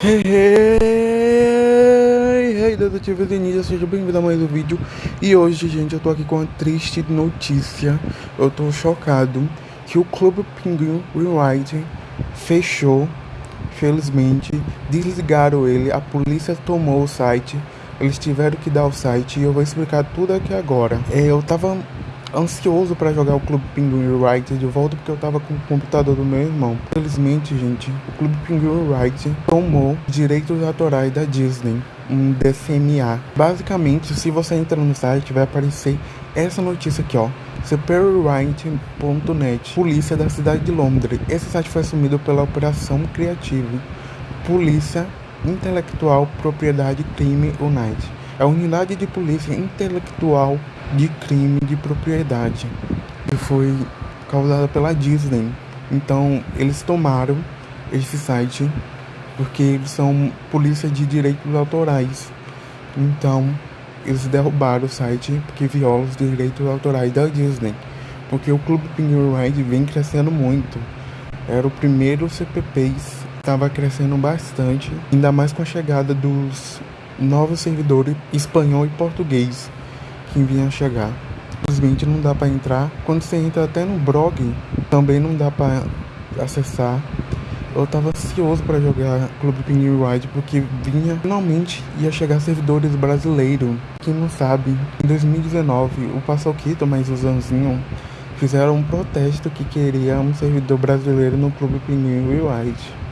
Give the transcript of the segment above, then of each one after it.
Hey, hey, hey, detetive Denise, seja bem-vindo a mais um vídeo. E hoje, gente, eu tô aqui com uma triste notícia. Eu tô chocado que o Clube Pinguim Rewrite fechou Felizmente, desligaram ele, a polícia tomou o site Eles tiveram que dar o site e eu vou explicar tudo aqui agora. É, Eu tava ansioso para jogar o Clube Penguin Wright de volta porque eu tava com o computador do meu irmão. Infelizmente, gente, o Clube Penguin Wright tomou direitos autorais da Disney, um DCMA. Basicamente, se você entrar no site, vai aparecer essa notícia aqui, ó. Superwright.net, Polícia da cidade de Londres. Esse site foi assumido pela Operação Criativa, Polícia Intelectual Propriedade Crime Unite. É a unidade de polícia intelectual de crime de propriedade que foi causada pela Disney. Então eles tomaram esse site porque eles são polícia de direitos autorais. Então eles derrubaram o site porque viola os direitos autorais da Disney. Porque o Clube Penguin Ride vem crescendo muito. Era o primeiro CPP, estava crescendo bastante, ainda mais com a chegada dos novos servidores espanhol e português vinha chegar. Simplesmente não dá para entrar. Quando você entra até no blog, também não dá para acessar. Eu tava ansioso para jogar Clube Penguin Ride porque vinha finalmente ia chegar servidores brasileiros. Quem não sabe, em 2019 o Passoquito mais o Zanzinho fizeram um protesto que queria um servidor brasileiro no Clube Penguin Ride.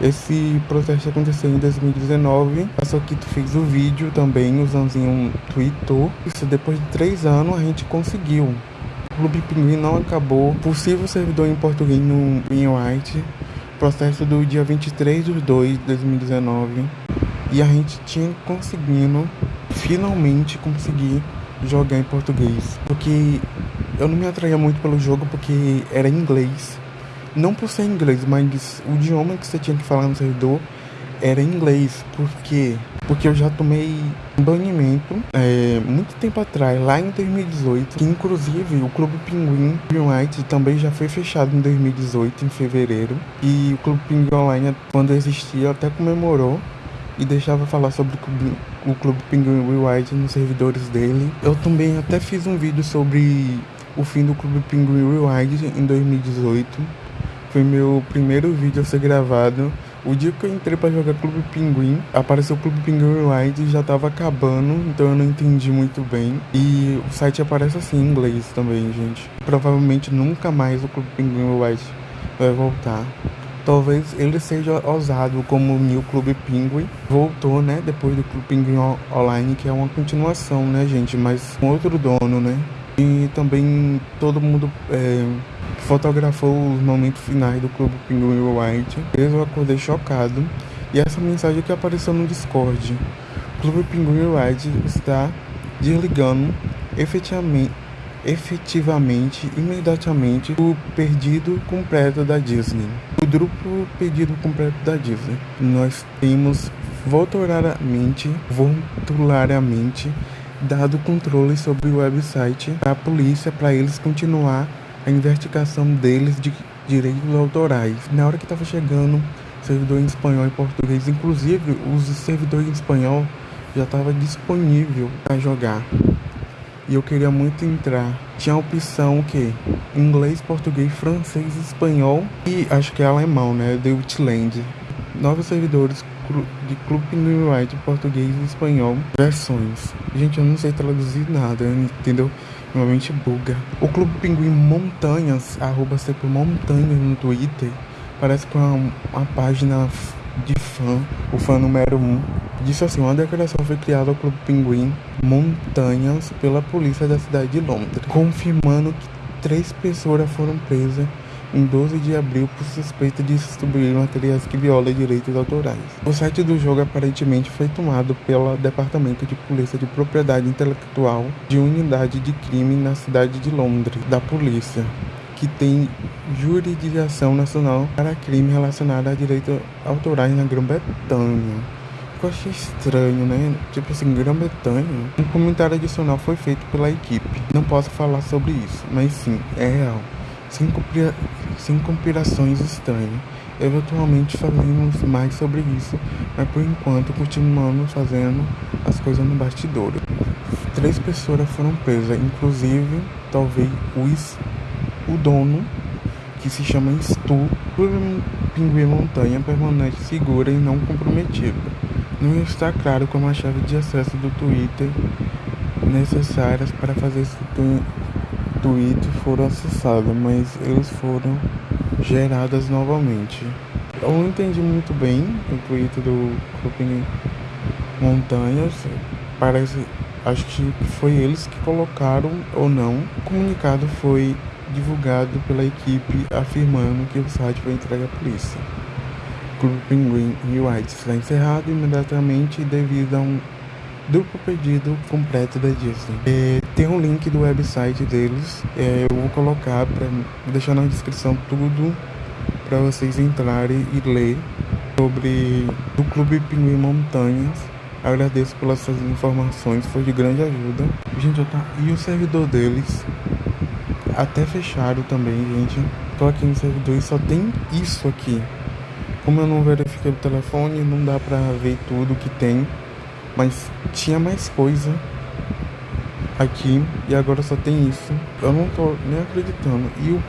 Esse protesto aconteceu em 2019. A Soquito fez o vídeo também, o Zanzinho tweetou. Isso depois de três anos a gente conseguiu. O Clube Pinguim não acabou. Possível servidor em português no White. Processo do dia 23 de 2 de 2019. E a gente tinha conseguindo, finalmente conseguir jogar em português. Porque eu não me atraía muito pelo jogo porque era em inglês. Não por ser inglês, mas o idioma que você tinha que falar no servidor era inglês. Por quê? Porque eu já tomei banimento é, muito tempo atrás, lá em 2018. Que inclusive o Clube Pinguim White também já foi fechado em 2018, em fevereiro. E o Clube Pinguim Online, quando existia, até comemorou e deixava falar sobre o Clube Pinguim White nos servidores dele. Eu também até fiz um vídeo sobre o fim do Clube Pinguim White em 2018 foi meu primeiro vídeo a ser gravado. O dia que eu entrei para jogar Clube Pinguim, apareceu o Clube Pinguim White e já tava acabando, então eu não entendi muito bem. E o site aparece assim em inglês também, gente. Provavelmente nunca mais o Clube Pinguim White vai voltar. Talvez ele seja ousado como o New Clube Penguin. Voltou, né? Depois do Clube Penguin Online, que é uma continuação, né, gente? Mas com outro dono, né? E também todo mundo é, fotografou os momentos finais do Clube Pinguim White. Eu acordei chocado. E essa mensagem que apareceu no Discord. Clube Pinguim White está desligando efetivamente, efetivamente, imediatamente, o perdido completo da Disney. O grupo perdido completo da Disney. Nós temos voluntariamente, voluntariamente dado controle sobre o website à polícia para eles continuar a investigação deles de direitos autorais. Na hora que estava chegando servidor em espanhol e português, inclusive os servidores em espanhol já estava disponível para jogar. E eu queria muito entrar. Tinha a opção o que? Inglês, português, francês, espanhol e acho que é alemão, né? The Outland. Novos servidores de Clube White, português e espanhol, versões. Gente, eu não sei traduzir nada, entendeu? Normalmente buga. O Clube Pinguim Montanhas, arroba sempre Montanhas no Twitter, parece que é uma, uma página de fã, o fã número 1, um, disse assim, uma declaração foi criada ao Clube Pinguim Montanhas pela polícia da cidade de Londres, confirmando que três pessoas foram presas em 12 de abril por suspeita de distribuir materiais que violam direitos autorais. O site do jogo aparentemente foi tomado pelo Departamento de Polícia de Propriedade Intelectual de Unidade de Crime na cidade de Londres, da polícia, que tem jurisdição nacional para crime relacionado a direitos autorais na Grã-Bretanha. Eu achei estranho, né? Tipo assim, Grã-Bretanha. Um comentário adicional foi feito pela equipe. Não posso falar sobre isso, mas sim, é real sem, sem conspirações estranhas. Eventualmente faremos mais sobre isso, mas por enquanto continuamos fazendo as coisas no bastidor. Três pessoas foram presas, inclusive talvez o, dono, que se chama Stu, por pinguim montanha permanente segura e não comprometida. Não está claro como a chave de acesso do Twitter necessárias para fazer esse tweet foram acessadas, mas eles foram geradas novamente. Eu não entendi muito bem o tweet do Clube Montanhas. Parece, acho que foi eles que colocaram ou não. O comunicado foi divulgado pela equipe afirmando que o site foi entregue à polícia. O Clube Pinguim White está encerrado imediatamente devido a um duplo pedido completo da Disney. É, tem um link do website deles, é, eu vou colocar para deixar na descrição tudo para vocês entrarem e ler sobre o Clube Pinguim Montanhas. Agradeço pelas suas informações, foi de grande ajuda. Gente, tá... e o servidor deles até fecharam também, gente. Tô aqui no servidor e só tem isso aqui. Como eu não verifiquei o telefone, não dá pra ver tudo que tem. Mas tinha mais coisa aqui e agora só tem isso. Eu não tô nem acreditando. E eu,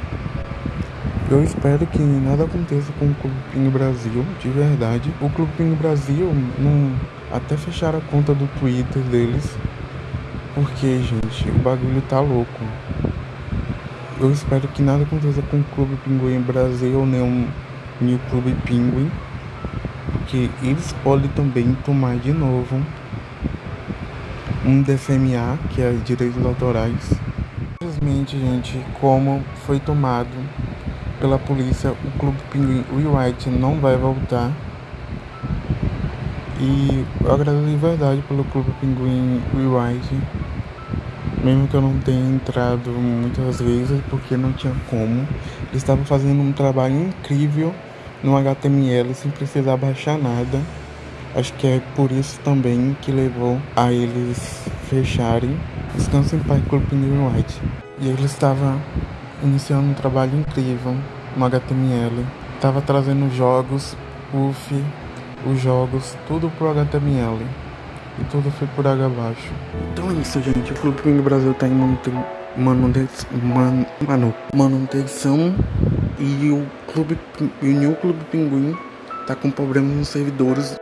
eu espero que nada aconteça com o Clube Pinho Brasil, de verdade. O Clube Pinho Brasil não, até fecharam a conta do Twitter deles. Porque, gente, o bagulho tá louco. Eu espero que nada aconteça com o Clube Pinguim Brasil nem o New Clube Pinguim que eles podem também tomar de novo um DFMA, que é direitos autorais. Infelizmente, gente, como foi tomado pela polícia, o Clube Pinguim Rewrite não vai voltar. E eu agradeço de verdade pelo Clube Pinguim Rewrite. Mesmo que eu não tenha entrado muitas vezes, porque não tinha como. Eles estavam fazendo um trabalho incrível no HTML sem precisar baixar nada. Acho que é por isso também que levou a eles fecharem em Paz Club New White. E ele estava iniciando um trabalho incrível no HTML. Estava trazendo jogos, UF, os jogos, tudo pro HTML. E tudo foi por água abaixo. Então é isso, gente. O Clube Pinguim Brasil tá em manutenção, man, manu, manutenção e o Clube e o New Clube Pinguim tá com problemas nos servidores